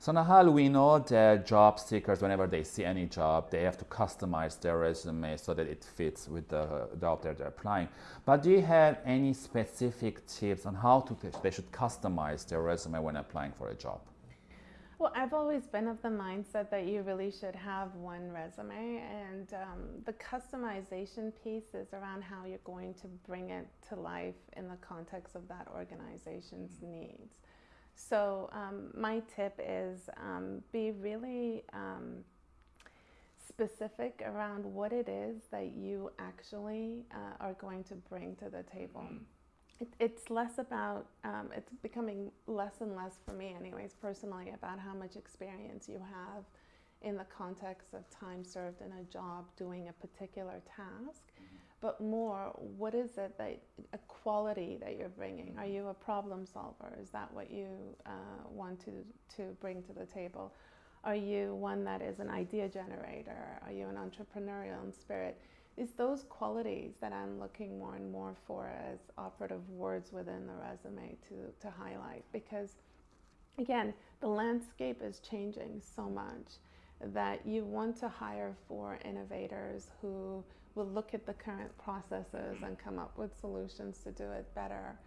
So Nahal, we know that job seekers, whenever they see any job, they have to customize their resume so that it fits with the job that they're applying. But do you have any specific tips on how to they should customize their resume when applying for a job? Well, I've always been of the mindset that you really should have one resume, and um, the customization piece is around how you're going to bring it to life in the context of that organization's needs. So um, my tip is um, be really um, specific around what it is that you actually uh, are going to bring to the table. It, it's less about, um, it's becoming less and less for me anyways, personally, about how much experience you have in the context of time served in a job doing a particular task. But more what is it that a quality that you're bringing? Are you a problem solver? Is that what you uh, want to to bring to the table? Are you one that is an idea generator? Are you an entrepreneurial in spirit? It's those qualities that i'm looking more and more for as operative words within the resume to to highlight. Because again the landscape is changing so much that you want to hire for innovators who will look at the current processes and come up with solutions to do it better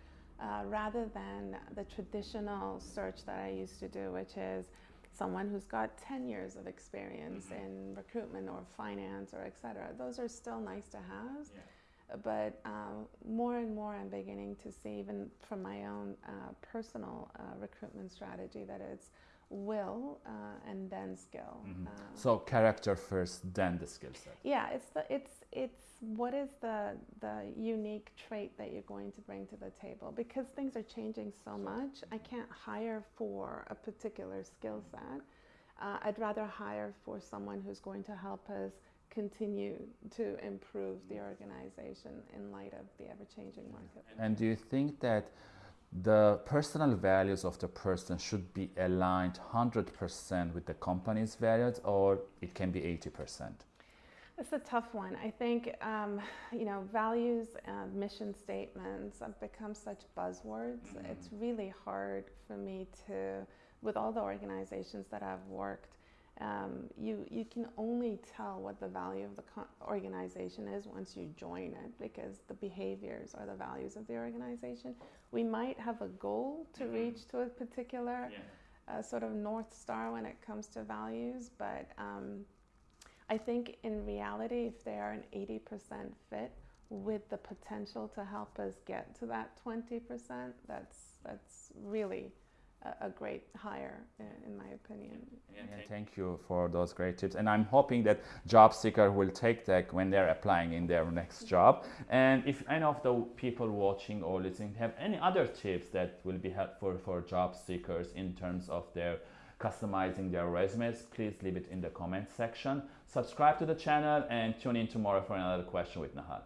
uh, rather than the traditional search that I used to do, which is someone who's got 10 years of experience mm-hmm. in recruitment or finance or et cetera. Those are still nice to have. Yeah. But um, more and more, I'm beginning to see, even from my own uh, personal uh, recruitment strategy, that it's will uh, and then skill. Mm-hmm. Uh, so character first, then the skill set. Yeah, it's the it's it's what is the the unique trait that you're going to bring to the table because things are changing so much. I can't hire for a particular skill set. Uh, I'd rather hire for someone who's going to help us continue to improve the organization in light of the ever-changing market. And do you think that the personal values of the person should be aligned 100% with the company's values or it can be 80%? It's a tough one. I think, um, you know, values, and mission statements have become such buzzwords. Mm -hmm. It's really hard for me to, with all the organizations that I've worked, um, you, you can only tell what the value of the organization is once you join it because the behaviors are the values of the organization. We might have a goal to mm-hmm. reach to a particular yeah. uh, sort of North Star when it comes to values, but um, I think in reality, if they are an 80% fit with the potential to help us get to that 20%, that's, that's really a, great hire, in my opinion. Yeah, thank you for those great tips. And I'm hoping that job seeker will take that when they're applying in their next job. And if any of the people watching or listening have any other tips that will be helpful for job seekers in terms of their customizing their resumes, please leave it in the comment section. Subscribe to the channel and tune in tomorrow for another question with Nahal.